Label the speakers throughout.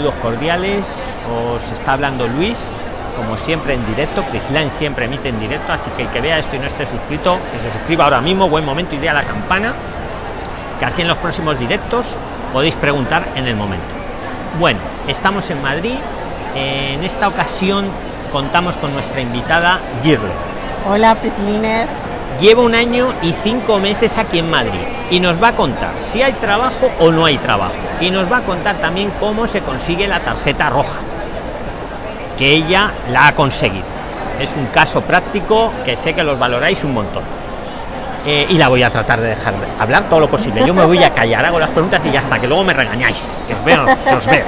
Speaker 1: Saludos cordiales, os está hablando Luis, como siempre en directo, Prisline siempre emite en directo, así que el que vea esto y no esté suscrito, que se suscriba ahora mismo, buen momento y la campana, que así en los próximos directos podéis preguntar en el momento. Bueno, estamos en Madrid, en esta ocasión contamos con nuestra invitada Girle.
Speaker 2: Hola Prislines.
Speaker 1: Lleva un año y cinco meses aquí en Madrid y nos va a contar si hay trabajo o no hay trabajo. Y nos va a contar también cómo se consigue la tarjeta roja, que ella la ha conseguido. Es un caso práctico que sé que los valoráis un montón. Eh, y la voy a tratar de dejar hablar todo lo posible. Yo me voy a callar, hago las preguntas y ya está, que luego me regañáis. Que os veo, que os veo.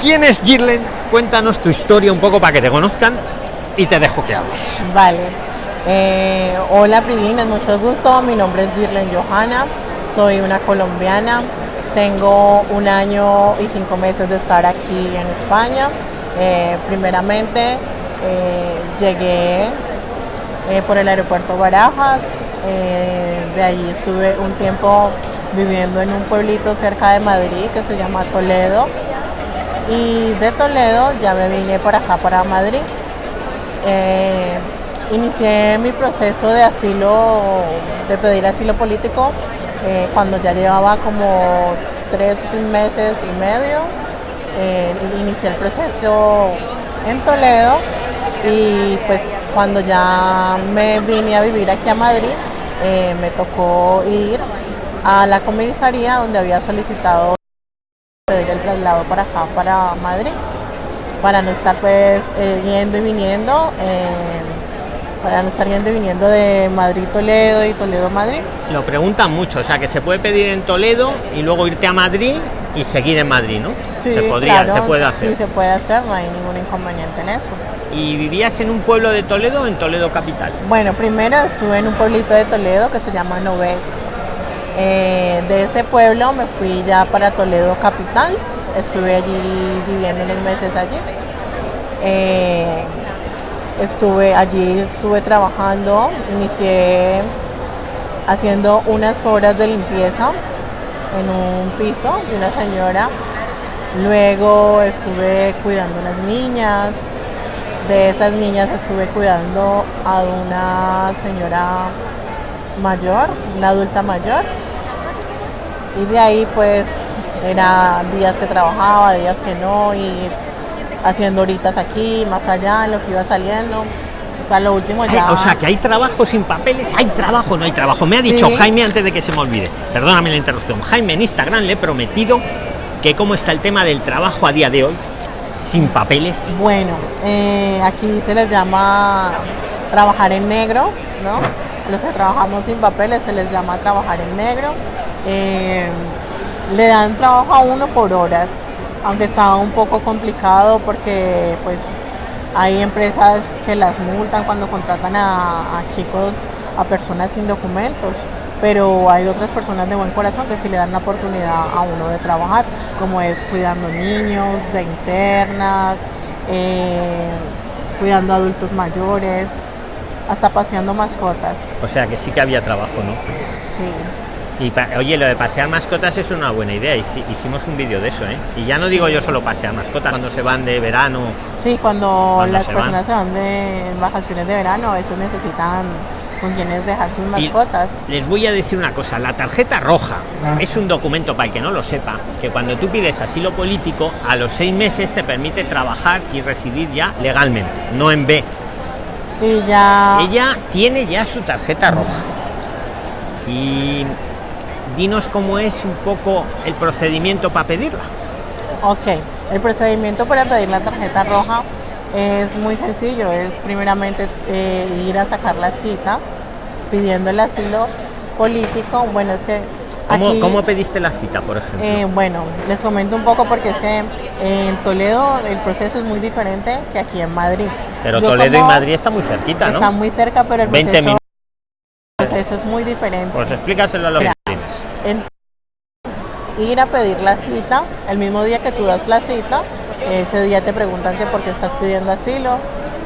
Speaker 1: ¿Quién es Girlen? Cuéntanos tu historia un poco para que te conozcan y te dejo que hables.
Speaker 2: Vale. Eh, hola Prilines, mucho gusto. Mi nombre es Girlen Johanna, soy una colombiana. Tengo un año y cinco meses de estar aquí en España. Eh, primeramente eh, llegué por el aeropuerto Barajas. de allí estuve un tiempo viviendo en un pueblito cerca de Madrid que se llama Toledo. Y de Toledo ya me vine por acá para Madrid. Inicié mi proceso de asilo, de pedir asilo político, eh, cuando ya llevaba como tres meses y medio. Eh, inicié el proceso en Toledo y pues cuando ya me vine a vivir aquí a Madrid, eh, me tocó ir a la comisaría donde había solicitado pedir el traslado para acá, para Madrid, para no estar pues yendo y viniendo para no estar yendo y viniendo de Madrid Toledo y Toledo Madrid.
Speaker 1: Lo preguntan mucho, o sea que se puede pedir en Toledo y luego irte a Madrid y seguir en Madrid, ¿no?
Speaker 2: Sí,
Speaker 1: se podría, se puede hacer.
Speaker 2: Sí, se puede hacer, no hay ningún inconveniente en eso.
Speaker 1: ¿Y vivías en un pueblo de Toledo o en Toledo capital?
Speaker 2: Bueno, primero estuve en un pueblito de Toledo que se llama Noves. Eh, de ese pueblo me fui ya para Toledo capital, estuve allí viviendo unos meses allí. Eh, estuve allí, estuve trabajando, inicié haciendo unas horas de limpieza en un piso de una señora. Luego estuve cuidando unas niñas. De esas niñas estuve cuidando a una señora mayor, una adulta mayor. Y de ahí pues era días que trabajaba, días que no y haciendo horitas aquí, más allá, lo que iba saliendo. Hasta lo último ya.
Speaker 1: o sea, que hay trabajo sin papeles, hay trabajo, no hay trabajo. Me ha dicho Jaime antes de que se me olvide, perdóname la interrupción. Jaime en Instagram le he prometido que cómo está el tema del trabajo a día de hoy sin papeles.
Speaker 2: Bueno, eh, aquí se les llama trabajar en negro, ¿no? Los que trabajamos sin papeles se les llama trabajar en negro. Eh, le dan trabajo a uno por horas aunque estaba un poco complicado porque pues hay empresas que las multan cuando contratan a, chicos, a personas sin documentos, pero hay otras personas de buen corazón que sí le dan la oportunidad a uno de trabajar, como es cuidando niños, de internas, eh, cuidando adultos mayores, hasta paseando mascotas.
Speaker 1: O sea que sí que había trabajo, ¿no?
Speaker 2: Sí.
Speaker 1: Y oye, lo de pasear mascotas es una buena idea. Hicimos un vídeo de eso, ¿eh? Y ya no digo yo solo pasear mascotas, cuando se van de verano.
Speaker 2: Sí, cuando, las personas se van de vacaciones de verano, veces necesitan con quienes dejar sus mascotas.
Speaker 1: les voy a decir una cosa, la tarjeta roja ah. es un documento para el que no lo sepa, que cuando tú pides asilo político, a los seis meses te permite trabajar y residir ya legalmente, no en B.
Speaker 2: Sí, ya.
Speaker 1: Ella tiene ya su tarjeta roja. Y dinos cómo es un poco el procedimiento para pedirla.
Speaker 2: Ok, el procedimiento para pedir la tarjeta roja es muy sencillo, es primeramente eh, ir a sacar la cita pidiendo el asilo político. Bueno, es que...
Speaker 1: ¿Cómo, ¿Cómo pediste la cita, por ejemplo?
Speaker 2: Eh, bueno, les comento un poco porque es que en Toledo el proceso es muy diferente que aquí en Madrid.
Speaker 1: Pero Toledo y Madrid está muy cerquita, ¿no?
Speaker 2: Está muy cerca, pero el
Speaker 1: 20
Speaker 2: proceso, el proceso es muy diferente.
Speaker 1: Pues explícaselo a los
Speaker 2: entonces, ir a pedir la cita, el mismo día que tú das la cita, ese día te preguntan que por qué estás pidiendo asilo,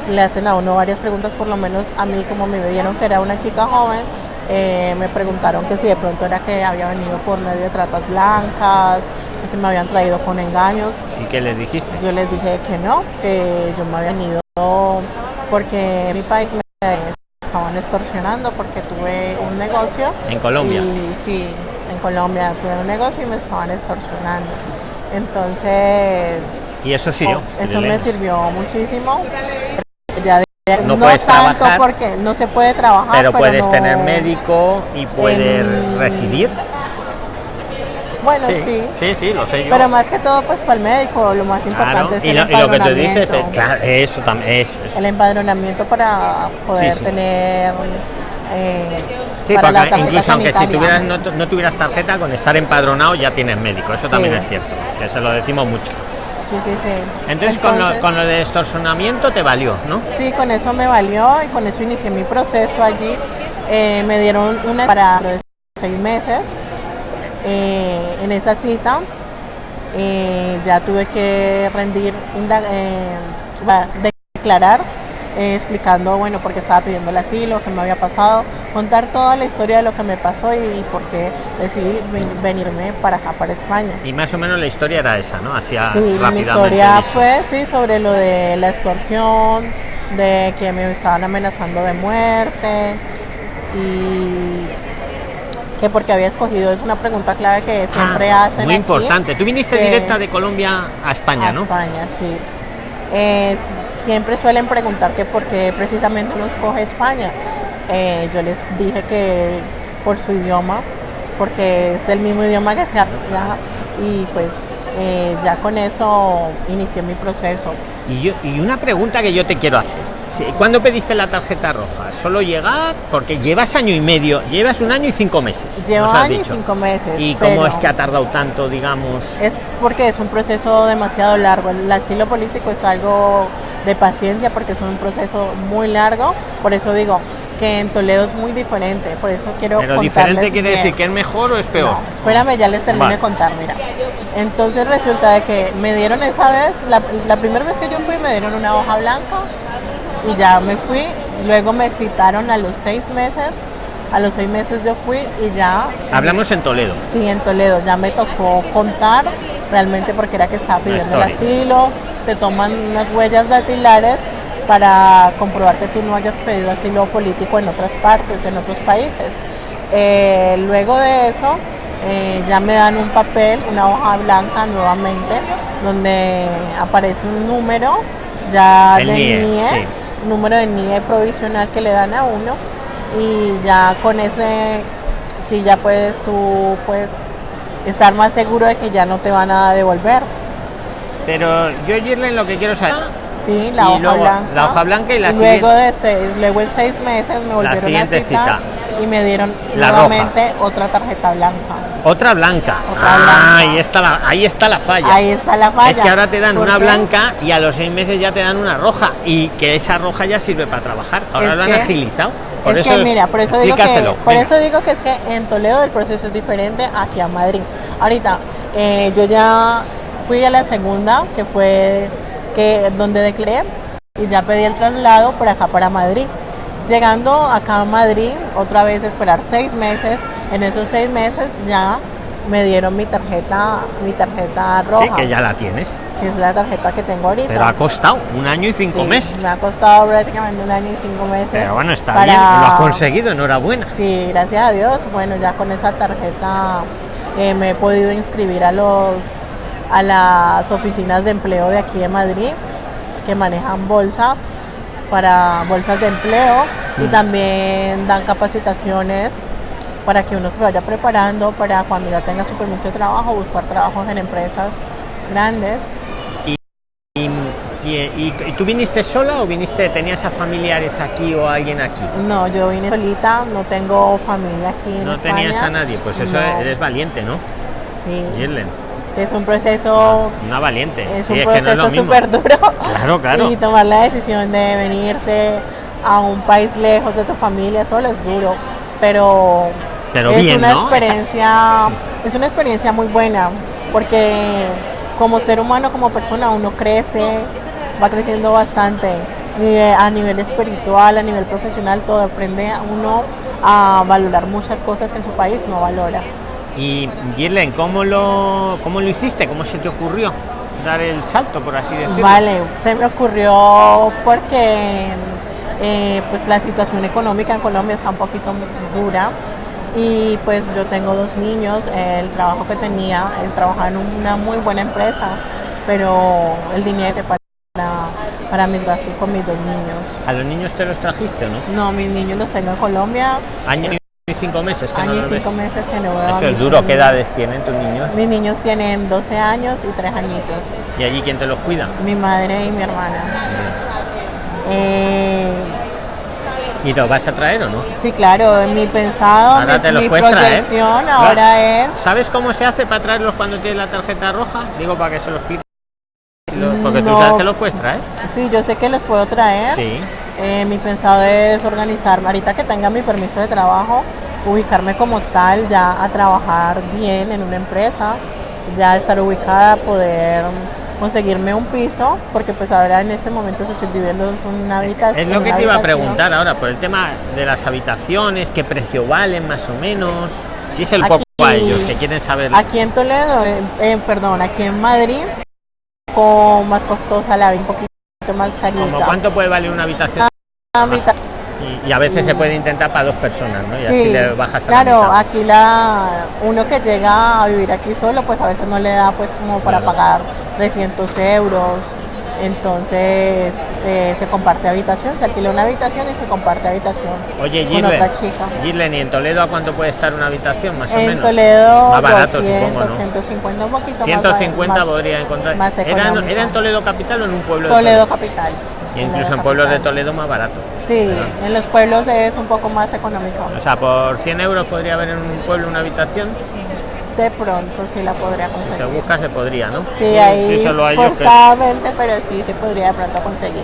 Speaker 2: le hacen a uno varias preguntas, por lo menos a mí como me vieron que era una chica joven, Eh, me preguntaron que si de pronto era que había venido por medio de tratas blancas, que se me habían traído con engaños.
Speaker 1: ¿Y qué les dijiste?
Speaker 2: Yo les dije que no, que yo me había venido porque mi país me estaban extorsionando porque tuve un negocio.
Speaker 1: ¿En Colombia?
Speaker 2: Y, sí, Colombia tuve un negocio y me estaban extorsionando. Entonces...
Speaker 1: ¿Y eso sirvió?
Speaker 2: Oh, eso me sirvió muchísimo. Ya
Speaker 1: no, puedes
Speaker 2: tanto
Speaker 1: trabajar,
Speaker 2: porque no se puede trabajar.
Speaker 1: Pero,
Speaker 2: pero
Speaker 1: puedes
Speaker 2: no-
Speaker 1: tener médico y puedes
Speaker 2: en-
Speaker 1: residir.
Speaker 2: Bueno, sí.
Speaker 1: sí, sí, lo sé yo.
Speaker 2: Pero más que todo, pues para el médico, lo más importante es
Speaker 1: y
Speaker 2: el
Speaker 1: lo, y lo que tú dices,
Speaker 2: empadronamiento.
Speaker 1: eh, claro, eso también, eso, eso.
Speaker 2: El empadronamiento para poder
Speaker 1: Sí, sí.
Speaker 2: tener. eh,
Speaker 1: Sí,
Speaker 2: para la
Speaker 1: porque
Speaker 2: tarjeta
Speaker 1: incluso aunque si tuvieras, no, tu- no tuvieras tarjeta, con estar empadronado ya tienes médico. Eso
Speaker 2: Sí.
Speaker 1: también es cierto, que se lo decimos mucho.
Speaker 2: Sí, sí, sí.
Speaker 1: Entonces, con, lo,
Speaker 2: Entonces,
Speaker 1: con lo de extorsionamiento te valió, ¿no?
Speaker 2: Sí, con eso me valió y con eso inicié mi proceso allí. Eh, me dieron una para de seis meses. Eh, en esa cita eh, ya tuve que rendir, declarar, eh, explicando, bueno, por qué estaba pidiendo el asilo, qué me había pasado, contar toda la historia de lo que me pasó y, y por qué decidí ven- venirme para acá, para España.
Speaker 1: Y más o menos la historia era esa, ¿no? Así a-
Speaker 2: Sí, mi historia fue sí sobre lo de la extorsión, de que me estaban amenazando de muerte y que porque había escogido es una pregunta clave que siempre
Speaker 1: Ah,
Speaker 2: hacen
Speaker 1: Muy
Speaker 2: aquí,
Speaker 1: importante. Tú viniste directa de Colombia a España,
Speaker 2: a
Speaker 1: ¿no?
Speaker 2: España, sí. Es- siempre suelen preguntar que por qué precisamente uno escoge España. Eh, yo les dije que por su idioma, porque es el mismo idioma que se habla y pues eh, ya con eso inicié mi proceso.
Speaker 1: Y, yo, y una pregunta que yo te quiero hacer. ¿Cuándo pediste la tarjeta roja? ¿Solo llegar? Porque llevas año y medio, llevas un año y cinco meses.
Speaker 2: Llevo año y cinco meses.
Speaker 1: ¿Y cómo es que ha tardado tanto, digamos?
Speaker 2: Es porque es un proceso demasiado largo. El asilo político es algo de paciencia porque es un proceso muy largo. Por eso digo que en Toledo es muy diferente. Por eso quiero
Speaker 1: Pero
Speaker 2: contarles
Speaker 1: diferente quiere
Speaker 2: bien.
Speaker 1: decir que es mejor o es peor.
Speaker 2: No, espérame, ya les termino de contar, mira. Entonces resulta de que me dieron esa vez, la, la primera vez que yo fui me dieron una hoja blanca y ya me fui. Luego me citaron a los seis meses. A los seis meses yo fui y ya
Speaker 1: Hablamos en Toledo.
Speaker 2: Sí, en Toledo ya me tocó contar realmente porque era que estaba pidiendo el asilo, te toman unas huellas dactilares para comprobar que tú no hayas pedido asilo político en otras partes, en otros países. Eh, luego de eso eh, ya me dan un papel, una hoja blanca nuevamente, donde aparece un número ya
Speaker 1: El
Speaker 2: de
Speaker 1: NIE,
Speaker 2: NIE,
Speaker 1: sí.
Speaker 2: número de NIE provisional que le dan a uno y ya con ese sí ya puedes tú pues estar más seguro de que ya no te van a devolver.
Speaker 1: Pero yo, Girlen, lo que quiero saber.
Speaker 2: Sí, la
Speaker 1: Y
Speaker 2: hoja
Speaker 1: luego,
Speaker 2: blanca.
Speaker 1: la hoja blanca y la
Speaker 2: luego de seis, luego en seis meses me volvieron
Speaker 1: siguiente
Speaker 2: a citar
Speaker 1: cita.
Speaker 2: y me dieron
Speaker 1: La
Speaker 2: nuevamente otra tarjeta blanca.
Speaker 1: Otra blanca.
Speaker 2: Otra
Speaker 1: ah,
Speaker 2: blanca.
Speaker 1: Ahí, está la, ahí está la falla.
Speaker 2: Ahí está la falla.
Speaker 1: Es que ahora te dan
Speaker 2: ¿Por
Speaker 1: una
Speaker 2: qué?
Speaker 1: blanca y a los seis meses ya te dan una roja. Y que esa roja ya sirve para trabajar. Ahora
Speaker 2: Es
Speaker 1: lo han
Speaker 2: que-
Speaker 1: agilizado. Por
Speaker 2: es
Speaker 1: eso
Speaker 2: que mira, por eso digo que
Speaker 1: explícaselo,
Speaker 2: por
Speaker 1: venga.
Speaker 2: eso digo que es que en Toledo el proceso es diferente aquí a Madrid. Ahorita eh, yo ya fui a la segunda, que fue que donde declaré y ya pedí el traslado por acá para Madrid. Llegando acá a Madrid, otra vez esperar seis meses. En esos seis meses ya me dieron mi tarjeta, mi tarjeta roja,
Speaker 1: Sí, que ya la tienes.
Speaker 2: que es la tarjeta que tengo ahorita.
Speaker 1: Pero ha costado un año y cinco
Speaker 2: Sí,
Speaker 1: meses.
Speaker 2: Me ha costado prácticamente un año y cinco meses.
Speaker 1: Pero bueno, está
Speaker 2: para-
Speaker 1: bien, lo has conseguido, enhorabuena.
Speaker 2: Sí, gracias a Dios. Bueno, ya con esa tarjeta eh, me he podido inscribir a los a las oficinas de empleo de aquí de Madrid que manejan bolsa para bolsas de empleo y
Speaker 1: Mm.
Speaker 2: también dan capacitaciones para que uno se vaya preparando para cuando ya tenga su permiso de trabajo buscar trabajos en empresas grandes.
Speaker 1: Y, y- y- y tú viniste sola o viniste, tenías a familiares aquí o alguien aquí?
Speaker 2: No, yo vine solita, no tengo familia aquí en
Speaker 1: No
Speaker 2: España.
Speaker 1: tenías a nadie, pues eso
Speaker 2: No.
Speaker 1: eres valiente, ¿no?
Speaker 2: Sí,
Speaker 1: Girlen,
Speaker 2: sí, es un proceso
Speaker 1: una valiente.
Speaker 2: Es
Speaker 1: Sí,
Speaker 2: un
Speaker 1: es
Speaker 2: proceso súper duro.
Speaker 1: Claro, claro.
Speaker 2: Y tomar la decisión de venirse a un país lejos de tu familia solo es duro. Pero,
Speaker 1: Pero
Speaker 2: es
Speaker 1: bien,
Speaker 2: una
Speaker 1: ¿no?
Speaker 2: experiencia, es una experiencia muy buena. Porque como ser humano, como persona, uno crece, va creciendo bastante. a nivel espiritual, a nivel profesional, todo aprende a uno a valorar muchas cosas que en su país no valora.
Speaker 1: Y Girlen, ¿cómo lo, ¿cómo lo hiciste? ¿Cómo se te ocurrió dar el salto, por así decirlo?
Speaker 2: Vale, se me ocurrió porque eh, pues la situación económica en Colombia está un poquito dura y pues yo tengo dos niños, el trabajo que tenía, él trabajaba en una muy buena empresa, pero el dinero para, para mis gastos con mis dos niños.
Speaker 1: ¿A los niños te los trajiste no?
Speaker 2: No, mis niños los tengo en Colombia.
Speaker 1: Año cinco meses que
Speaker 2: Año
Speaker 1: no
Speaker 2: y cinco
Speaker 1: ves.
Speaker 2: meses que no veo
Speaker 1: Eso es duro. ¿Qué
Speaker 2: niños.
Speaker 1: edades tienen tus niños?
Speaker 2: Mis niños tienen 12 años y 3 añitos.
Speaker 1: ¿Y allí quién te los cuida?
Speaker 2: Mi madre y mi hermana. Eh,
Speaker 1: ¿Y los vas a traer o no?
Speaker 2: sí, claro, mi pensado,
Speaker 1: Ahora
Speaker 2: mi,
Speaker 1: te los
Speaker 2: mi
Speaker 1: traer. Claro.
Speaker 2: ahora es...
Speaker 1: ¿Sabes cómo se hace para traerlos cuando tienes la tarjeta roja? Digo, para que se los pidas. Porque tú sabes que los puedes traer.
Speaker 2: Sí, yo sé que los puedo traer.
Speaker 1: Sí.
Speaker 2: Eh, mi pensado es organizarme, ahorita que tenga mi permiso de trabajo, ubicarme como tal, ya a trabajar bien en una empresa, ya estar ubicada, poder conseguirme un piso, porque pues ahora en este momento si estoy viviendo es una habitación.
Speaker 1: Es lo que te iba a preguntar ahora, por el tema de las habitaciones, qué precio valen más o menos. Si es el
Speaker 2: Aquí-
Speaker 1: poco a ellos que quieren saber.
Speaker 2: Aquí en Toledo, eh, eh, perdón, aquí en Madrid, con más costosa la vi un poquito más carita.
Speaker 1: ¿Cómo cuánto puede valer una habitación?
Speaker 2: Ah,
Speaker 1: Y, y a veces se puede intentar para dos personas, ¿no? Y así
Speaker 2: Sí,
Speaker 1: le bajas a
Speaker 2: claro,
Speaker 1: la
Speaker 2: aquí la uno que llega a vivir aquí solo, pues a veces no le da pues como para
Speaker 1: Claro.
Speaker 2: pagar 300 euros. Entonces eh, se comparte habitación, se alquila una habitación y se comparte habitación
Speaker 1: Oye,
Speaker 2: con otra chica.
Speaker 1: Girlen, ¿y en Toledo a cuánto puede estar una habitación más o
Speaker 2: En
Speaker 1: menos?
Speaker 2: Toledo
Speaker 1: Más barato,
Speaker 2: 200,
Speaker 1: supongo, ¿no?
Speaker 2: 150, un poquito
Speaker 1: 150
Speaker 2: más, más-
Speaker 1: podría encontrar.
Speaker 2: más
Speaker 1: ¿Era. ¿Era en Toledo capital o en un pueblo de
Speaker 2: Toledo capital.
Speaker 1: Y incluso en pueblos de. Toledo más barato.
Speaker 2: Sí,
Speaker 1: ¿verdad?
Speaker 2: en los pueblos es un poco más económico.
Speaker 1: O sea, por 100 euros podría haber en un pueblo una habitación.
Speaker 2: De pronto sí la podría
Speaker 1: Si se
Speaker 2: conseguir.
Speaker 1: busca, se podría, ¿no?
Speaker 2: Sí, ahí
Speaker 1: que-
Speaker 2: forzadamente, pero sí se podría de pronto conseguir.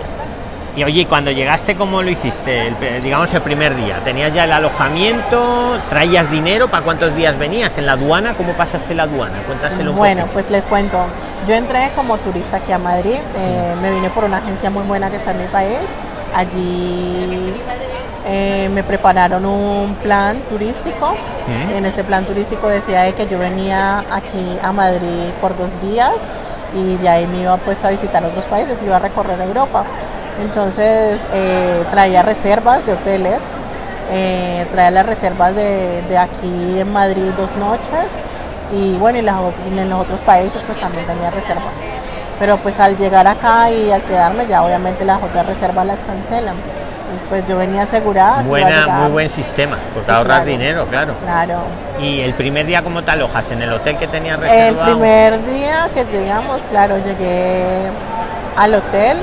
Speaker 1: Y oye, cuando llegaste, ¿cómo lo hiciste? El digamos el primer día. ¿Tenías ya el alojamiento? ¿Traías dinero? ¿Para cuántos días venías? ¿En la aduana? ¿Cómo pasaste la aduana? Cuéntaselo
Speaker 2: Bueno, pues les cuento. Yo entré como turista aquí a Madrid. eh, me vine por una agencia muy buena que está en mi país. Allí eh, me prepararon un plan turístico.
Speaker 1: Mm.
Speaker 2: En ese plan turístico decía de que yo venía aquí a Madrid por dos días y de ahí me iba pues a visitar otros países, iba a recorrer Europa. Entonces eh, traía reservas de hoteles, eh, traía las reservas de, de aquí en Madrid dos noches y bueno, y las en los otros países pues también tenía reserva. Pero pues al llegar acá y al quedarme ya obviamente las otras reservas las cancelan. Entonces pues yo venía asegurada.
Speaker 1: Buena, muy buen sistema, porque
Speaker 2: Sí,
Speaker 1: ahorras
Speaker 2: claro.
Speaker 1: dinero, claro.
Speaker 2: Claro.
Speaker 1: ¿Y el primer día cómo te alojas? ¿En el hotel que tenías
Speaker 2: El
Speaker 1: reservado?
Speaker 2: primer día que llegamos, claro, llegué al hotel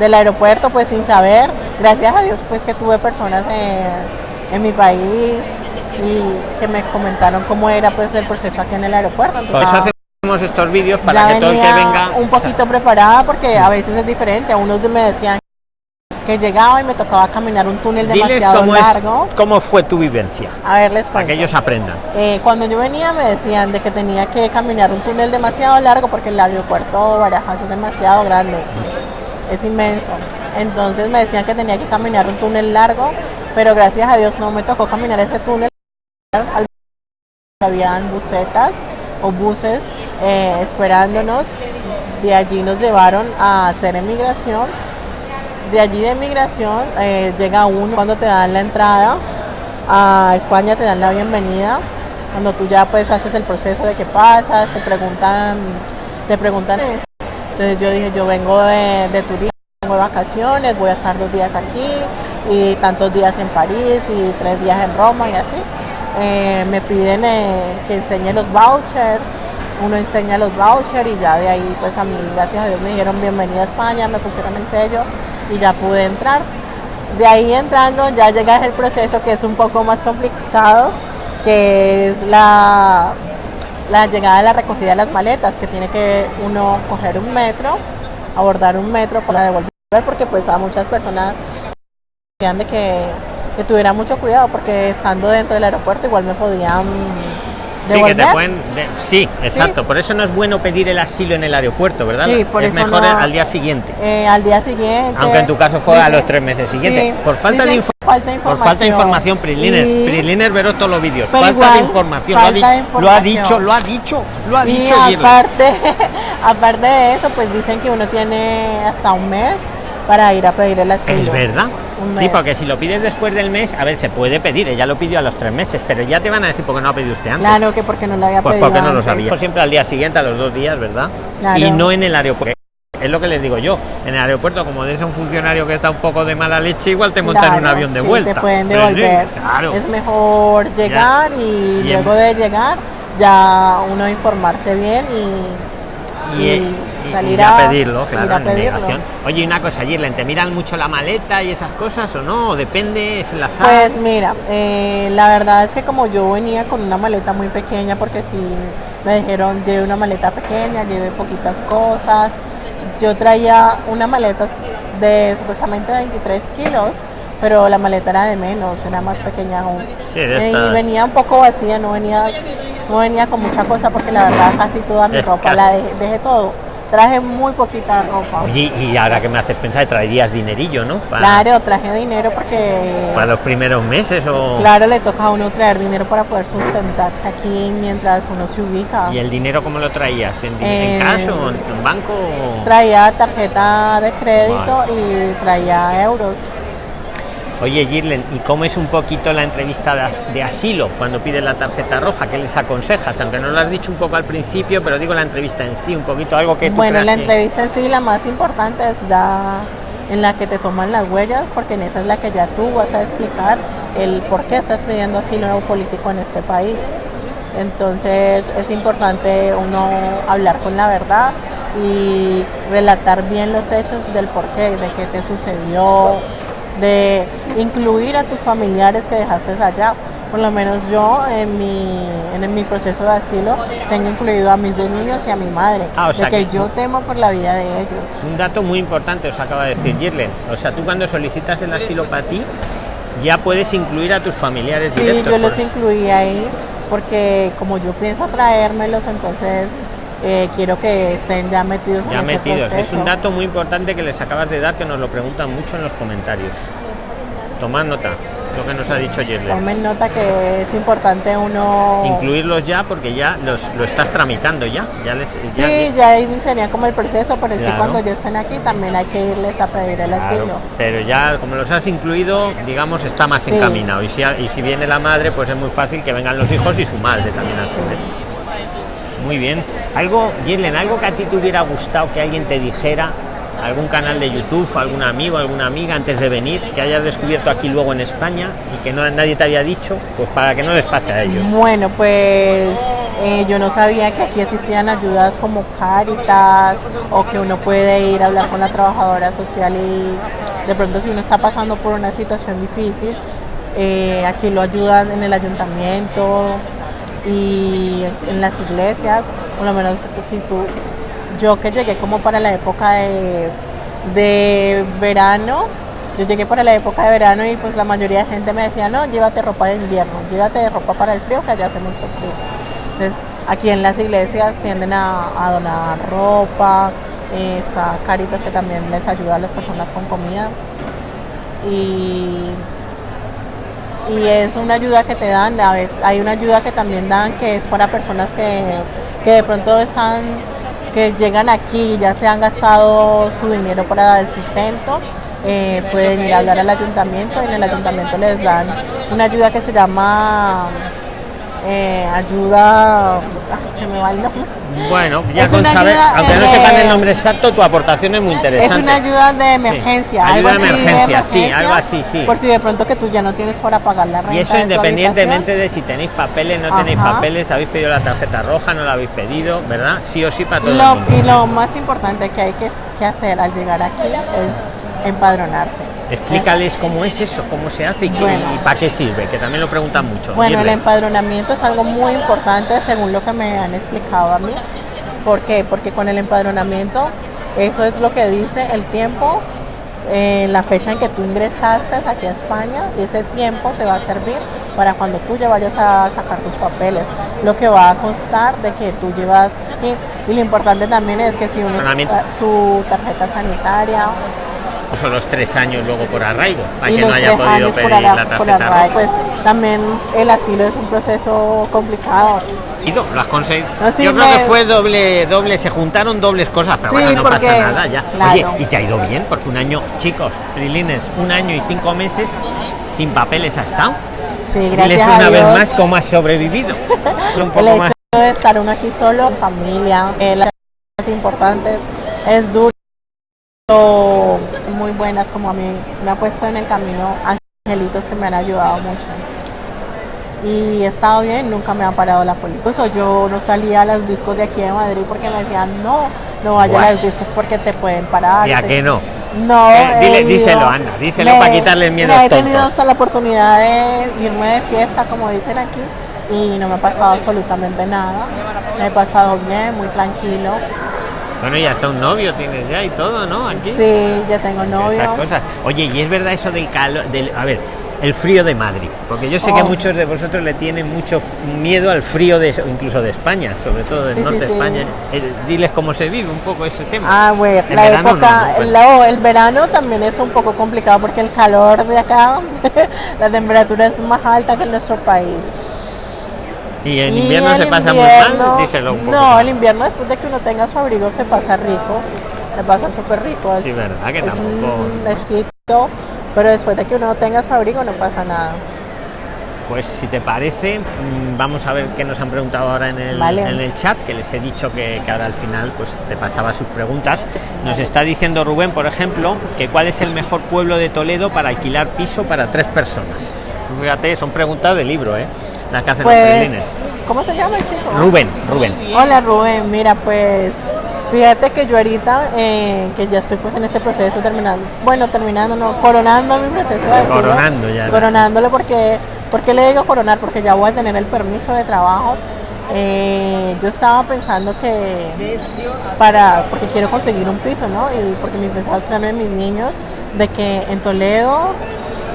Speaker 2: del aeropuerto pues sin saber, gracias a Dios pues que tuve personas en, en mi país y que me comentaron cómo era pues el proceso aquí en el aeropuerto. Entonces, ah,
Speaker 1: hacemos estos vídeos para que todo el que venga...
Speaker 2: un poquito preparada porque a veces es diferente, a unos me decían que llegaba y me tocaba caminar un túnel demasiado
Speaker 1: cómo, es-
Speaker 2: largo.
Speaker 1: cómo fue tu vivencia,
Speaker 2: A ver, les
Speaker 1: para
Speaker 2: cuento.
Speaker 1: que ellos aprendan.
Speaker 2: Eh, cuando yo venía me decían de que tenía que caminar un túnel demasiado largo porque el aeropuerto de Barajas es demasiado grande, es inmenso. Entonces me decían que tenía que caminar un túnel largo, pero gracias a Dios no me tocó caminar ese túnel. Habían busetas o buses eh, esperándonos. De allí nos llevaron a hacer emigración. De allí de emigración eh, llega uno cuando te dan la entrada a España te dan la bienvenida cuando tú ya pues haces el proceso de qué pasas te preguntan te preguntan. Entonces yo dije yo vengo de, turismo vengo de vacaciones voy a estar dos días aquí y tantos días en París y tres días en Roma y así. Eh, me piden eh, que enseñe los vouchers uno enseña los vouchers y ya de ahí pues a mí gracias a Dios me dijeron bienvenida a España me pusieron el sello y ya pude entrar. De ahí entrando ya llega el proceso que es un poco más complicado, que es la, la llegada de la recogida de las maletas, que tiene que uno coger un metro, abordar un metro para devolver, porque pues a muchas personas decían de que, que tuviera mucho cuidado, porque estando dentro del aeropuerto igual me podían
Speaker 1: Sí, que te pueden. de- sí, exacto. Por eso no es bueno pedir el asilo en el aeropuerto, ¿verdad?
Speaker 2: Sí, por
Speaker 1: es
Speaker 2: eso
Speaker 1: mejor
Speaker 2: no-
Speaker 1: al día siguiente.
Speaker 2: Eh, al día siguiente.
Speaker 1: Aunque en tu caso fue a los tres meses siguientes.
Speaker 2: Sí,
Speaker 1: por falta de,
Speaker 2: falta de
Speaker 1: Por falta de información,
Speaker 2: información.
Speaker 1: Prilines. Prilines veros todos los vídeos. Falta de información. Lo ha,
Speaker 2: falta de
Speaker 1: di- lo ha
Speaker 2: información.
Speaker 1: dicho, lo ha dicho, lo ha
Speaker 2: Y
Speaker 1: dicho.
Speaker 2: Aparte, aparte de eso, pues dicen que uno tiene hasta un mes para ir a pedir el asilo.
Speaker 1: Es verdad.
Speaker 2: Un
Speaker 1: Sí, porque si lo pides después del mes, a ver, se puede pedir. Ella lo pidió a los tres meses, pero ya te van a decir por qué no ha pedido usted antes.
Speaker 2: Claro que porque no lo había
Speaker 1: Pues
Speaker 2: pedido
Speaker 1: porque no lo sabía. Siempre al día siguiente, a los dos días, ¿verdad?
Speaker 2: Claro.
Speaker 1: Y no en el aeropuerto. Es lo que les digo yo. En el aeropuerto, como eres un funcionario que está un poco de mala leche, igual te montan en un
Speaker 2: Claro,
Speaker 1: avión de
Speaker 2: sí,
Speaker 1: vuelta.
Speaker 2: Te pueden
Speaker 1: Pues,
Speaker 2: devolver.
Speaker 1: Claro.
Speaker 2: Es mejor llegar y, luego de llegar ya uno informarse bien y,
Speaker 1: y,
Speaker 2: y
Speaker 1: y-
Speaker 2: salir
Speaker 1: y a pedirlo,
Speaker 2: ir
Speaker 1: claro,
Speaker 2: a pedirlo.
Speaker 1: Oye, una cosa, Girlen, ¿te miran mucho la maleta y esas cosas o no? ¿O depende? ¿Es el azar?
Speaker 2: Pues mira, eh, la verdad es que como yo venía con una maleta muy pequeña, porque si me dijeron lleve una maleta pequeña, lleve poquitas cosas, yo traía una maleta de supuestamente 23 kilos, pero la maleta era de menos, era más pequeña aún.
Speaker 1: Sí,
Speaker 2: Eh, y venía un poco vacía, no venía, no venía con mucha cosa porque la verdad casi toda mi
Speaker 1: Es
Speaker 2: ropa
Speaker 1: casi-
Speaker 2: la dejé, dejé todo. Traje muy poquita ropa.
Speaker 1: Oye, y ahora que me haces pensar, traerías dinerillo, ¿no? Para,
Speaker 2: Claro, traje dinero porque
Speaker 1: para los primeros meses o...
Speaker 2: Claro, le toca a uno traer dinero para poder sustentarse aquí mientras uno se ubica.
Speaker 1: ¿Y el dinero cómo lo traías? ¿En, en
Speaker 2: Eh,
Speaker 1: cash o en, en banco? o-
Speaker 2: Traía tarjeta de crédito y traía euros.
Speaker 1: Oye, Girlen, ¿y cómo es un poquito la entrevista de, as- de asilo cuando pides la tarjeta roja? ¿Qué les aconsejas? Aunque no lo has dicho un poco al principio, pero digo la entrevista en sí, un poquito algo que tú
Speaker 2: Bueno, la
Speaker 1: que-
Speaker 2: entrevista en sí, la más importante es ya en la que te toman las huellas, porque en esa es la que ya tú vas a explicar el por qué estás pidiendo asilo político en este país. Entonces es importante uno hablar con la verdad y relatar bien los hechos del por qué, de qué te sucedió, de incluir a tus familiares que dejaste allá. Por lo menos yo en mi, en mi proceso de asilo tengo incluido a mis dos niños y a mi madre,
Speaker 1: Ah, o sea
Speaker 2: de que,
Speaker 1: que-
Speaker 2: yo temo por la vida de ellos.
Speaker 1: Un dato muy importante os acaba de decir Girlen. O sea, tú cuando solicitas el asilo para ti, ya puedes incluir a tus familiares
Speaker 2: Sí,
Speaker 1: directos.
Speaker 2: yo los
Speaker 1: por-
Speaker 2: incluí ahí porque como yo pienso traérmelos, entonces eh, quiero que estén ya metidos en
Speaker 1: Ya
Speaker 2: ese
Speaker 1: metidos. Es
Speaker 2: proceso.
Speaker 1: un dato muy importante que les acabas de dar que nos lo preguntan mucho en los comentarios. Tomad nota, lo que nos ha dicho Girlen.
Speaker 2: Tomen nota que es importante uno...
Speaker 1: Incluirlos ya porque ya los, lo estás tramitando ya. ya les, ya-
Speaker 2: Sí, ya iniciaría como el proceso, pero sí
Speaker 1: Claro.
Speaker 2: cuando ya estén aquí también hay que irles a pedir el
Speaker 1: Claro,
Speaker 2: asilo.
Speaker 1: pero ya como los has incluido, digamos, está más
Speaker 2: Sí.
Speaker 1: encaminado. Y si, y si viene la madre, pues es muy fácil que vengan los hijos y su madre también a
Speaker 2: Sí.
Speaker 1: Muy bien. Algo, Girlen, algo que a ti te hubiera gustado que alguien te dijera, algún canal de YouTube, algún amigo, alguna amiga antes de venir, que hayas descubierto aquí luego en España y que no, nadie te había dicho, pues para que no les pase a ellos.
Speaker 2: Bueno, pues eh, yo no sabía que aquí existían ayudas como Cáritas o que uno puede ir a hablar con la trabajadora social y de pronto si uno está pasando por una situación difícil, eh, aquí lo ayudan en el ayuntamiento y en las iglesias, por lo menos pues, si tú, yo que llegué como para la época de, de verano, yo llegué para la época de verano y pues la mayoría de gente me decía, no, llévate ropa de invierno, llévate ropa para el frío, que allá hace mucho frío. Entonces, aquí en las iglesias tienden a, a donar ropa, eh, está Caritas que también les ayuda a las personas con comida. Y, y es una ayuda que te dan, a veces hay una ayuda que también dan que es para personas que, que de pronto están, que llegan aquí y ya se han gastado su dinero para el sustento, eh, pueden ir a hablar al ayuntamiento y en el ayuntamiento les dan una ayuda que se llama eh, ayuda, ah, se me va el nombre.
Speaker 1: Bueno, ya
Speaker 2: Es
Speaker 1: con saber, aunque no sepan el nombre exacto, tu aportación es muy
Speaker 2: Es
Speaker 1: interesante.
Speaker 2: una ayuda de
Speaker 1: Sí,
Speaker 2: emergencia.
Speaker 1: ayuda
Speaker 2: algo
Speaker 1: de
Speaker 2: así
Speaker 1: emergencia, sí, algo así, sí.
Speaker 2: Por si de pronto que tú ya no tienes para pagar la renta.
Speaker 1: Y eso
Speaker 2: de
Speaker 1: independientemente de si tenéis papeles, no tenéis papeles, habéis pedido la tarjeta roja, no la habéis pedido, ¿verdad? Sí o sí para todo el
Speaker 2: Lo-
Speaker 1: mundo.
Speaker 2: y lo más importante que hay que, que hacer al llegar aquí es empadronarse.
Speaker 1: Explícales cómo es eso, cómo se hace y,
Speaker 2: Bueno.
Speaker 1: y para qué sirve, que también lo preguntan mucho.
Speaker 2: Bueno, el
Speaker 1: Girlen.
Speaker 2: empadronamiento es algo muy importante según lo que me han explicado a mí. ¿Por qué? Porque con el empadronamiento, eso es lo que dice el tiempo eh, la fecha en que tú ingresaste aquí a España y ese tiempo te va a servir para cuando tú ya vayas a sacar tus papeles, lo que va a constar de que tú llevas aquí. Y lo importante también es que si uno tu tarjeta sanitaria
Speaker 1: son los tres años luego por arraigo, para que no haya podido pedir la tarjeta
Speaker 2: Pues también el asilo es un proceso complicado.
Speaker 1: Y lo has conseguido. Yo creo que fue doble, doble, se juntaron dobles cosas, pero bueno, no pasa nada ya. Oye, y te ha ido bien, porque un año, chicos, Trilines, un año y cinco meses sin papeles ha estado.
Speaker 2: Sí, gracias.
Speaker 1: una vez más cómo has sobrevivido.
Speaker 2: un poco el hecho de estar uno aquí solo, familia, eh, las cosas importantes, es duro muy buenas como a mí me ha puesto en el camino angelitos que me han ayudado mucho y he estado bien, nunca me ha parado la policía. yo no salía a los discos de aquí de Madrid porque me decían, no, no vaya a los discos porque te pueden parar.
Speaker 1: ¿Ya que no?
Speaker 2: No.
Speaker 1: Eh, díselo, Ana, díselo para quitarle el miedo.
Speaker 2: he tenido hasta la oportunidad de irme de fiesta, como dicen aquí, y no me ha pasado absolutamente nada. Me he pasado bien, muy tranquilo.
Speaker 1: Bueno, ya está un novio tienes ya y todo, ¿no? Aquí.
Speaker 2: Sí, ya tengo novio.
Speaker 1: Esas cosas. Oye, y es verdad eso del calor, del, a ver, el frío de Madrid, porque yo sé que oh. muchos de vosotros le tienen mucho miedo al frío de incluso de España, sobre todo del norte de España. Eh, diles cómo se vive un poco ese tema.
Speaker 2: Ah, bueno, la época, el, verano también es un poco complicado porque el calor de acá, la temperatura es más alta que en nuestro país.
Speaker 1: ¿Y en invierno se pasa muy mal? Díselo un poco.
Speaker 2: No, el invierno después de que uno tenga su abrigo se pasa rico, se pasa súper rico.
Speaker 1: Sí, verdad que es
Speaker 2: Un pero después de que uno tenga su abrigo no pasa nada.
Speaker 1: Pues si te parece, mm, vamos a ver qué nos han preguntado ahora en el, en el chat, que les he dicho que, que, ahora al final pues te pasaba sus preguntas. Nos está diciendo Rubén, por ejemplo, que cuál es el mejor pueblo de Toledo para alquilar piso para tres personas. fíjate, son preguntas de libro, ¿eh? Las que hacen
Speaker 2: pues, ¿Cómo se llama el chico?
Speaker 1: Rubén, Rubén.
Speaker 2: Hola Rubén, mira pues Fíjate que yo ahorita, eh, que ya estoy pues en ese proceso terminando, bueno, terminando, no, coronando mi proceso de
Speaker 1: Coronando ya.
Speaker 2: Coronándolo porque, ¿por qué le digo coronar? Porque ya voy a tener el permiso de trabajo. Eh, yo estaba pensando que para, porque quiero conseguir un piso, ¿no? Y porque me empezaba a a mis niños de que en Toledo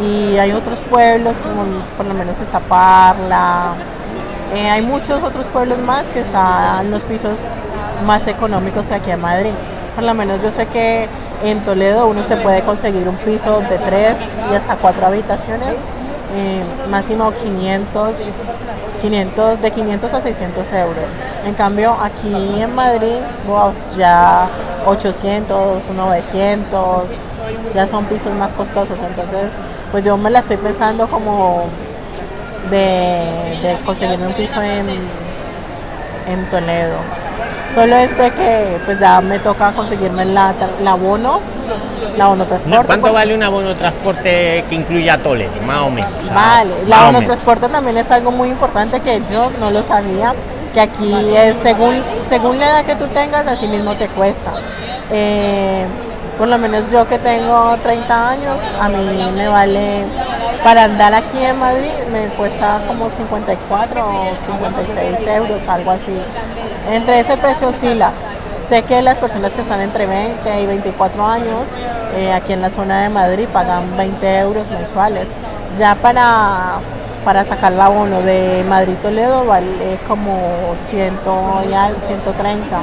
Speaker 2: y hay otros pueblos, como por lo menos está Parla, eh, hay muchos otros pueblos más que están los pisos más económicos aquí en Madrid. Por lo menos yo sé que en Toledo uno se puede conseguir un piso de tres y hasta cuatro habitaciones, eh, máximo 500, 500, de 500 a 600 euros. En cambio aquí en Madrid, ya 800, 900, ya son pisos más costosos. Entonces, pues yo me la estoy pensando como de, de conseguirme un piso en, en Toledo. Solo es de que pues ya me toca conseguirme la, la abono, la abono transporte.
Speaker 1: ¿Cuánto pues. vale un abono transporte que incluya Toledo, más o menos?
Speaker 2: vale, la abono transporte también es algo muy importante que yo no lo sabía, que aquí es según, según la edad que tú tengas, así mismo te cuesta. Eh, por lo menos yo que tengo 30 años, a mí me vale, para andar aquí en Madrid me cuesta como 54 o 56 euros, algo así. Entre ese precio oscila. Sé que las personas que están entre 20 y 24 años eh, aquí en la zona de Madrid pagan 20 euros mensuales. Ya para para sacar la abono de Madrid Toledo vale como 100 y al 130.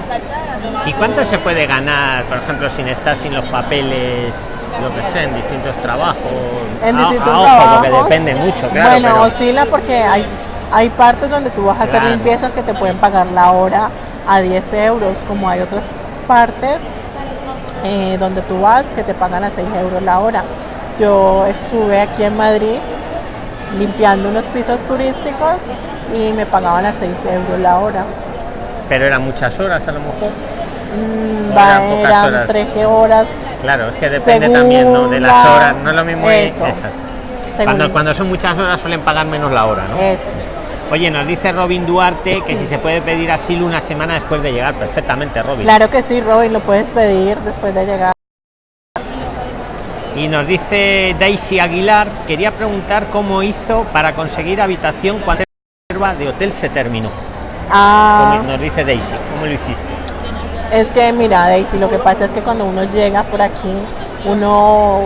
Speaker 1: ¿Y cuánto se puede ganar, por ejemplo, sin estar sin los papeles, lo que sé, en distintos trabajos?
Speaker 2: En distintos trabajos.
Speaker 1: porque depende mucho, claro.
Speaker 2: Bueno, oscila porque hay, hay partes donde tú vas a hacer limpiezas que te pueden pagar la hora a 10 euros, como hay otras partes eh, donde tú vas que te pagan a 6 euros la hora. Yo estuve aquí en Madrid limpiando unos pisos turísticos y me pagaban a 6 euros la hora.
Speaker 1: Pero eran muchas horas a lo mejor.
Speaker 2: Mm, eran, horas? 13 horas.
Speaker 1: Claro, es que depende también ¿no? de las horas, no es lo mismo. Eso. Cuando, cuando son muchas horas suelen pagar menos la hora, ¿no?
Speaker 2: Eso.
Speaker 1: Oye, nos dice Robin Duarte que si se puede pedir asilo una semana después de llegar. Perfectamente, Robin.
Speaker 2: Claro que sí, Robin, lo puedes pedir después de llegar.
Speaker 1: Y nos dice Daisy Aguilar, quería preguntar cómo hizo para conseguir habitación cuando la reserva de hotel se terminó.
Speaker 2: Ah.
Speaker 1: nos dice Daisy, ¿cómo lo hiciste?
Speaker 2: Es que mira, Daisy, lo que pasa es que cuando uno llega por aquí, uno,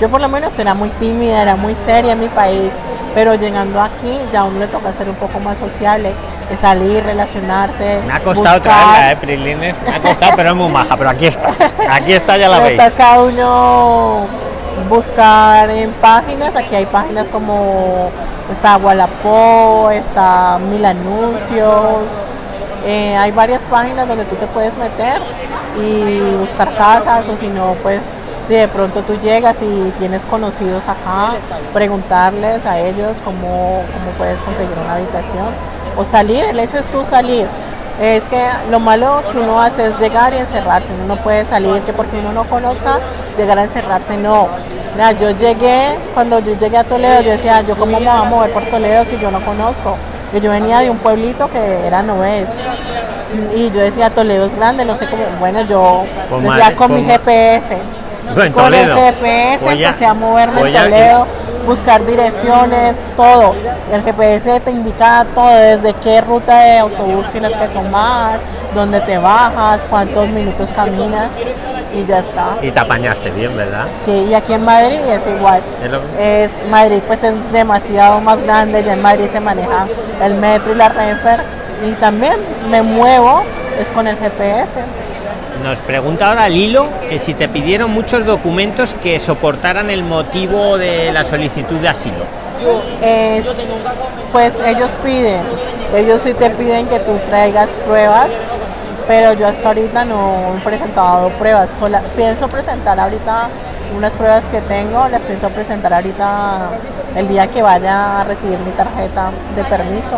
Speaker 2: yo por lo menos era muy tímida, era muy seria en mi país, pero llegando aquí ya a uno le toca ser un poco más sociable, de salir, relacionarse.
Speaker 1: Me ha costado traerla, eh, Priline. Me ha costado, pero es muy maja, pero aquí está. Aquí está, ya la
Speaker 2: Le
Speaker 1: veis.
Speaker 2: toca a uno buscar en páginas, aquí hay páginas como está Wallapop, está Mil Anuncios, eh, hay varias páginas donde tú te puedes meter y buscar casas o si no pues si de pronto tú llegas y tienes conocidos acá, preguntarles a ellos cómo, cómo puedes conseguir una habitación o salir, el hecho es tú salir. Es que lo malo que uno hace es llegar y encerrarse, uno no puede salir, que porque uno no conozca, llegar a encerrarse, no. Mira, yo llegué, cuando yo llegué a Toledo, yo decía, yo cómo me voy a mover por Toledo si yo no conozco. Yo, yo venía de un pueblito que era Noves. Y yo decía, Toledo es grande, no sé cómo, bueno, yo decía con mi GPS.
Speaker 1: En
Speaker 2: con
Speaker 1: Toledo.
Speaker 2: el GPS empecé a moverme en Toledo, buscar direcciones, todo. El GPS te indica todo, desde qué ruta de autobús tienes que tomar, dónde te bajas, cuántos minutos caminas y ya está.
Speaker 1: Y te apañaste bien, ¿verdad?
Speaker 2: Sí, y aquí en Madrid es igual.
Speaker 1: Es lo-
Speaker 2: Es Madrid pues es demasiado más grande, ya en Madrid se maneja el metro y la Renfer y también me muevo es con el GPS.
Speaker 1: Nos pregunta ahora Lilo que si te pidieron muchos documentos que soportaran el motivo de la solicitud de asilo.
Speaker 2: Es, pues ellos piden, ellos sí te piden que tú traigas pruebas, pero yo hasta ahorita no he presentado pruebas, sola, pienso presentar ahorita unas pruebas que tengo, las pienso presentar ahorita el día que vaya a recibir mi tarjeta de permiso,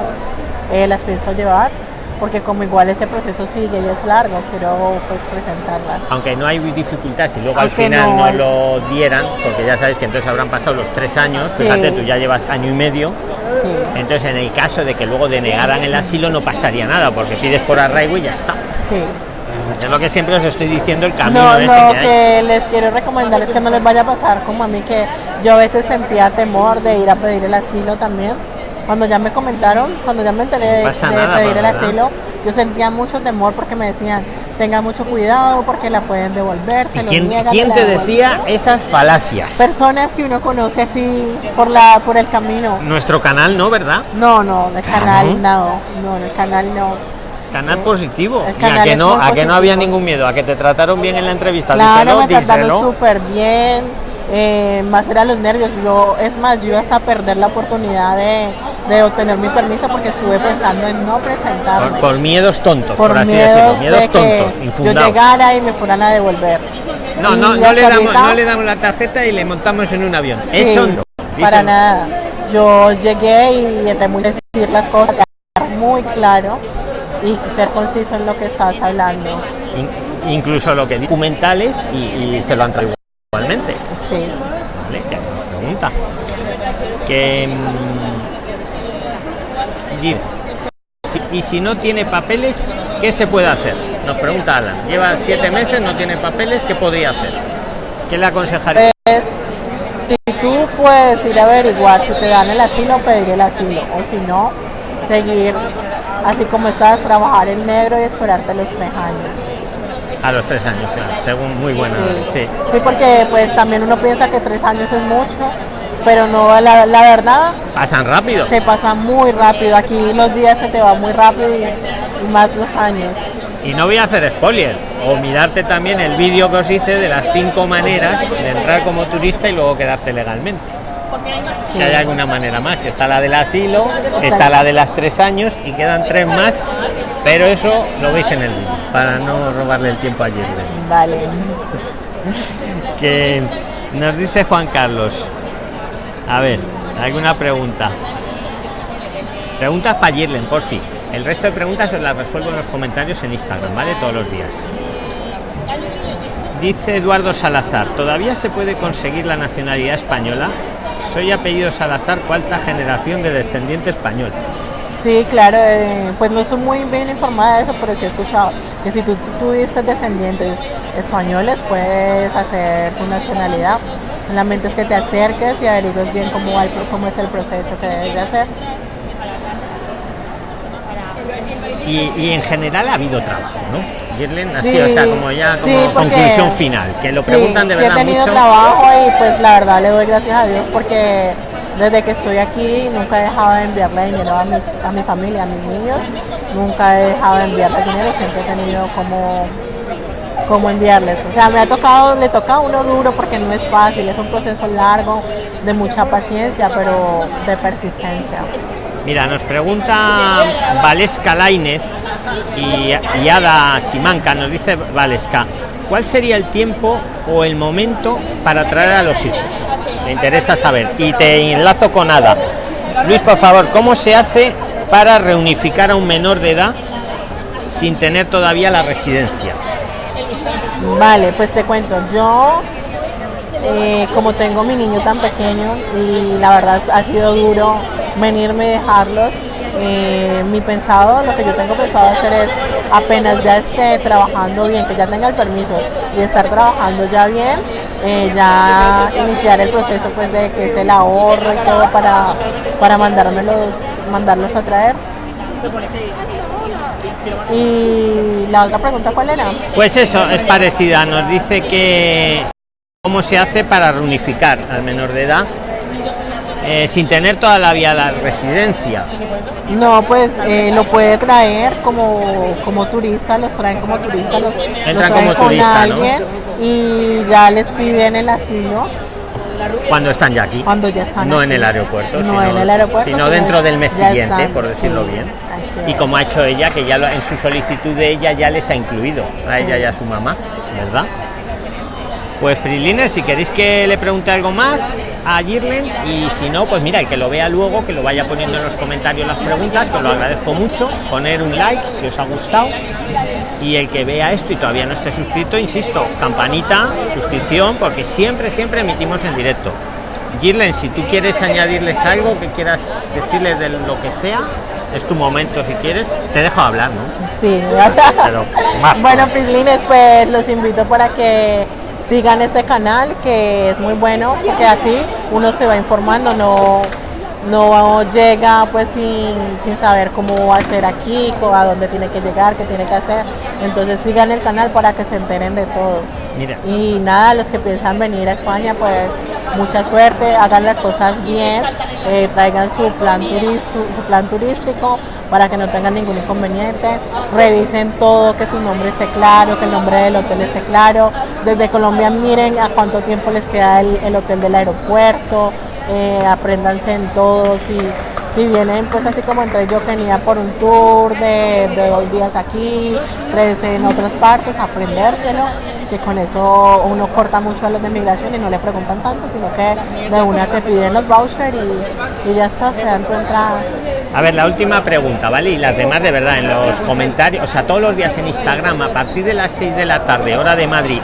Speaker 2: eh, las pienso llevar, porque como igual ese proceso sigue y es largo, quiero pues presentarlas.
Speaker 1: Aunque no hay dificultad, si luego al final
Speaker 2: no
Speaker 1: lo dieran, porque ya sabes que entonces habrán pasado los tres años,
Speaker 2: Sí.
Speaker 1: fíjate, tú ya llevas año y medio,
Speaker 2: Sí,
Speaker 1: entonces en el caso de que luego denegaran el asilo no pasaría nada, porque pides por arraigo y ya está.
Speaker 2: sí.
Speaker 1: Es lo que siempre os estoy diciendo, el camino
Speaker 2: No,
Speaker 1: ese
Speaker 2: lo
Speaker 1: que
Speaker 2: les quiero recomendar es que no les vaya a pasar como a mí, que yo a veces sentía temor de ir a pedir el asilo también. Cuando ya me comentaron, cuando ya me enteré de,
Speaker 1: No pasa
Speaker 2: de
Speaker 1: nada,
Speaker 2: pedir el asilo, yo sentía mucho temor porque me decían, tenga mucho cuidado porque la pueden devolver,
Speaker 1: ¿Y
Speaker 2: se lo
Speaker 1: quién,
Speaker 2: niegan,
Speaker 1: quién te
Speaker 2: devuelven".
Speaker 1: decía esas falacias?
Speaker 2: Personas que uno conoce así por la por el camino.
Speaker 1: Nuestro canal, ¿no? ¿Verdad?
Speaker 2: No, no, el
Speaker 1: Claro.
Speaker 2: canal no, no, el canal no.
Speaker 1: Canal positivo.
Speaker 2: el
Speaker 1: Y a que no, a que no había ningún miedo, a que te trataron bien en la entrevista.
Speaker 2: Claro, me trataron súper bien. eh, más era los nervios. Yo, es más, yo iba hasta a perder la oportunidad de, de obtener mi permiso porque estuve pensando en no presentarme.
Speaker 1: Por, por miedos tontos, por,
Speaker 2: por
Speaker 1: así
Speaker 2: miedos
Speaker 1: decirlo. Miedos
Speaker 2: de
Speaker 1: tontos,
Speaker 2: que yo
Speaker 1: infundados.
Speaker 2: llegara y me fueran a devolver.
Speaker 1: No, no, no le, damos, no le damos la tarjeta y le montamos en un avión.
Speaker 2: sí,
Speaker 1: Eso no.
Speaker 2: Para nada. Yo llegué y entre muy decir las cosas muy claro y ser conciso en lo que estás hablando.
Speaker 1: In- incluso lo que documentales y, y se lo han traído igualmente.
Speaker 2: Sí.
Speaker 1: ¿Vale? Que nos pregunta. Que. mm, y si no tiene papeles, ¿qué se puede hacer? Nos pregunta Alan. Lleva siete meses, no tiene papeles, ¿qué podría hacer? ¿Qué le aconsejaría?
Speaker 2: Pues, si tú puedes ir a averiguar si te dan el asilo, pedir el asilo. O si no, seguir así como estás, trabajar en negro y esperarte los tres años.
Speaker 1: A los tres años, claro, según muy buena.
Speaker 2: sí.
Speaker 1: Sí.
Speaker 2: Sí, porque pues también uno piensa que tres años es mucho, pero no, la, la verdad
Speaker 1: Pasan rápido.
Speaker 2: se pasa muy rápido. Aquí los días se te van muy rápido y, y más los años.
Speaker 1: Y no voy a hacer spoiler, o mirarte también el vídeo que os hice de las cinco maneras de entrar como turista y luego quedarte legalmente.
Speaker 2: Sí.
Speaker 1: Que hay alguna manera más, que está la del asilo, está la de las tres años y quedan tres más, pero eso lo veis en el vídeo, para no robarle el tiempo a Jirlen.
Speaker 2: Vale.
Speaker 1: Que nos dice Juan Carlos. A ver, ¿alguna pregunta? Preguntas para Jirlen, por fin. El resto de preguntas las resuelvo en los comentarios en Instagram, ¿vale? Todos los días. Dice Eduardo Salazar, ¿todavía se puede conseguir la nacionalidad española? Soy apellido Salazar, cuarta generación de descendiente español.
Speaker 2: Sí, claro, eh, pues no soy muy bien informada de eso, pero sí he escuchado que si tú, tuviste descendientes españoles, puedes hacer tu nacionalidad. Solamente es que te acerques y averigues bien cómo, va el cómo es el proceso que debes de hacer.
Speaker 1: Y, y en general ha habido trabajo, ¿no? Girlen?
Speaker 2: Sí,
Speaker 1: Así, o sea, como ya como
Speaker 2: sí, porque-
Speaker 1: conclusión final, que lo
Speaker 2: Sí,
Speaker 1: preguntan de
Speaker 2: sí
Speaker 1: verdad
Speaker 2: he tenido
Speaker 1: mucho.
Speaker 2: trabajo y pues la verdad le doy gracias a Dios porque desde que estoy aquí nunca he dejado de enviarle dinero a, mis, a mi familia, a mis niños. Nunca he dejado de enviarles dinero, siempre he tenido como, como enviarles. O sea, me ha tocado, le toca a uno duro porque no es fácil, es un proceso largo, de mucha paciencia, pero de persistencia.
Speaker 1: Mira, nos pregunta Valesca Lainez y, Ada Simanca, nos dice Valesca, ¿cuál sería el tiempo o el momento para traer a los hijos? Me interesa saber. Y te enlazo con Ada. Luis, por favor, ¿cómo se hace para reunificar a un menor de edad sin tener todavía la residencia?
Speaker 2: Vale, pues te cuento, yo eh, como tengo mi niño tan pequeño y la verdad ha sido duro venirme y dejarlos, eh, mi pensado, lo que yo tengo pensado hacer es apenas ya esté trabajando bien, que ya tenga el permiso y estar trabajando ya bien, eh, ya iniciar el proceso pues de que es el ahorro y todo para, para mandármelos, mandarlos a traer. Y la otra pregunta, ¿cuál era?
Speaker 1: Pues eso, es parecida. Nos dice que cómo se hace para reunificar al menor de edad eh, sin tener todavía la residencia.
Speaker 2: No, pues eh, lo puede traer como, como turista, los traen como turista, los, los
Speaker 1: Entran
Speaker 2: traen
Speaker 1: como
Speaker 2: con
Speaker 1: turista, ¿no?
Speaker 2: alguien y ya les piden el asilo
Speaker 1: Cuando están ya aquí.
Speaker 2: cuando ya están
Speaker 1: no
Speaker 2: aquí.
Speaker 1: en el aeropuerto,
Speaker 2: No
Speaker 1: sino,
Speaker 2: en el aeropuerto,
Speaker 1: sino
Speaker 2: sino
Speaker 1: dentro del mes siguiente,
Speaker 2: están,
Speaker 1: por decirlo
Speaker 2: sí,
Speaker 1: bien. Y como ha hecho ella, que ya lo- en su solicitud de ella ya les ha incluido, a
Speaker 2: Sí.
Speaker 1: ella y a su mamá, ¿verdad? Pues Prilines, si queréis que le pregunte algo más a Girlen y si no, pues mira, el que lo vea luego, que lo vaya poniendo en los comentarios las preguntas, que os lo agradezco mucho, poner un like si os ha gustado y el que vea esto y todavía no esté suscrito, insisto, campanita, suscripción, porque siempre, siempre emitimos en directo. Girlen, si tú quieres añadirles algo que quieras decirles de lo que sea, es tu momento si quieres, te dejo hablar, ¿no?
Speaker 2: Sí,
Speaker 1: Pero más
Speaker 2: bueno. Pislines, pues los invito para que sigan este canal que es muy bueno, porque así uno se va informando, no, no llega pues sin, sin saber cómo hacer aquí, a dónde tiene que llegar, qué tiene que hacer. Entonces sigan el canal para que se enteren de todo.
Speaker 1: Mira,
Speaker 2: Y nada, los que piensan venir a España, pues mucha suerte, hagan las cosas bien, eh, traigan su plan, turis- su, su plan turístico para que no tengan ningún inconveniente, revisen todo, que su nombre esté claro, que el nombre del hotel esté claro. Desde Colombia miren a cuánto tiempo les queda el, el hotel del aeropuerto, eh, apréndanse en todo, si, si vienen pues así como entre yo venía por un tour de, de dos días aquí, tres en otras partes, aprendérselo, que con eso uno corta mucho a los de migración y no le preguntan tanto, sino que de una te piden los vouchers y, ya está, te dan tu entrada.
Speaker 1: A ver, la última pregunta, ¿vale? Y las demás de verdad en los comentarios, o sea, todos los días en Instagram, a partir de las 6 de la tarde, hora de Madrid,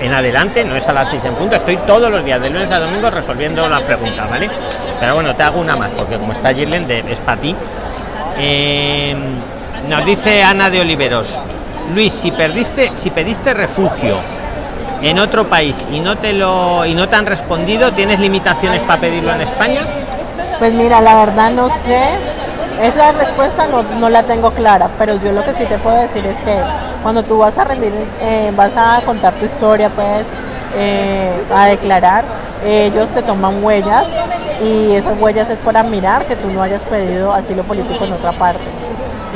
Speaker 1: en adelante, no es a las 6 en punto, estoy todos los días, de lunes a domingo, resolviendo las preguntas, ¿vale? Pero bueno, te hago una más, porque como está Girlen, es para ti. Eh, nos dice Ana de Oliveros, Luis, si perdiste, si pediste refugio en otro país y no te lo y no te han respondido, ¿tienes limitaciones para pedirlo en España?
Speaker 2: Pues mira, la verdad no sé. Esa respuesta no, no la tengo clara, pero yo lo que sí te puedo decir es que cuando tú vas a rendir, eh, vas a contar tu historia, pues, eh, a declarar, ellos te toman huellas y esas huellas es para mirar que tú no hayas pedido asilo político en otra parte.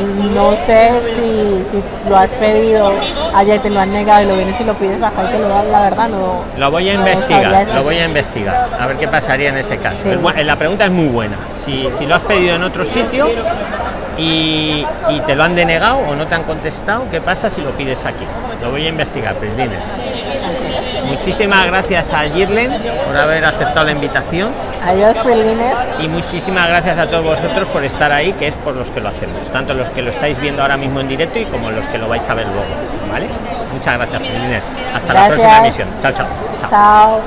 Speaker 2: No sé si, si lo has pedido allá te lo han negado y lo vienes y lo pides acá y te lo dan, la verdad no.
Speaker 1: Lo voy a
Speaker 2: no
Speaker 1: investigar, lo voy a investigar, a ver qué pasaría en ese caso.
Speaker 2: Sí.
Speaker 1: La pregunta es muy buena. Si, si lo has pedido en otro sitio y, y te lo han denegado o no te han contestado, ¿qué pasa si lo pides aquí? Lo voy a investigar, Prilines. Muchísimas gracias a Girlen por haber aceptado la invitación
Speaker 2: Adiós, Prilines.
Speaker 1: y muchísimas gracias a todos vosotros por estar ahí, que es por los que lo hacemos, tanto los que lo estáis viendo ahora mismo en directo y como los que lo vais a ver luego, ¿vale? Muchas gracias, Prilines. Hasta la próxima emisión. Chao, chao. chao.
Speaker 2: Chao.